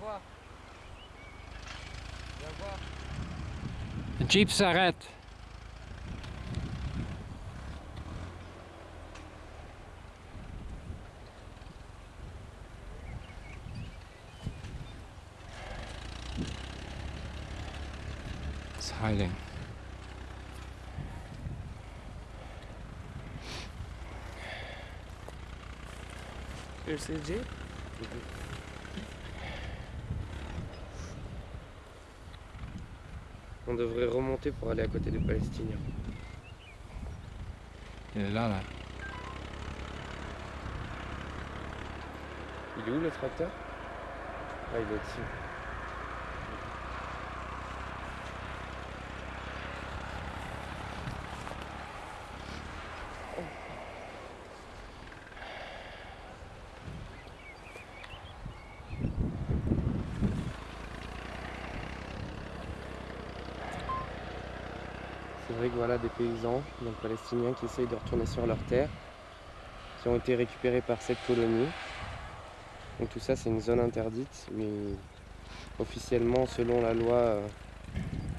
voir. Viens voir. Le jeep s'arrête. It's hiding. Here's the jeep. Mm-hmm. On devrait remonter pour aller à côté des Palestiniens. Il est là, là. Il est où le tracteur? Ah, il est dessus. C'est vrai que voilà des paysans, donc palestiniens, qui essayent de retourner sur leur terre, qui ont été récupérés par cette colonie. Donc tout ça c'est une zone interdite, mais officiellement selon la loi euh,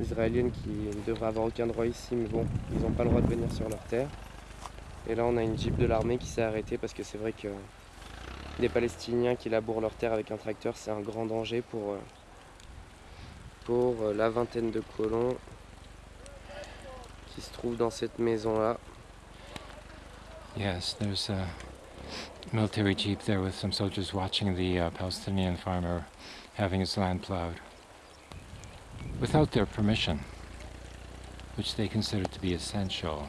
israélienne qui ne devrait avoir aucun droit ici, mais bon, ils n'ont pas le droit de venir sur leur terre. Et là on a une jeep de l'armée qui s'est arrêtée parce que c'est vrai que des Palestiniens qui labourent leur terre avec un tracteur c'est un grand danger pour, euh, pour euh, la vingtaine de colons qui se trouvent dans cette maison là. Yes, there's a military jeep there with some soldiers watching the uh, Palestinian farmer having his land plowed. Without their permission, which they consider to be essential.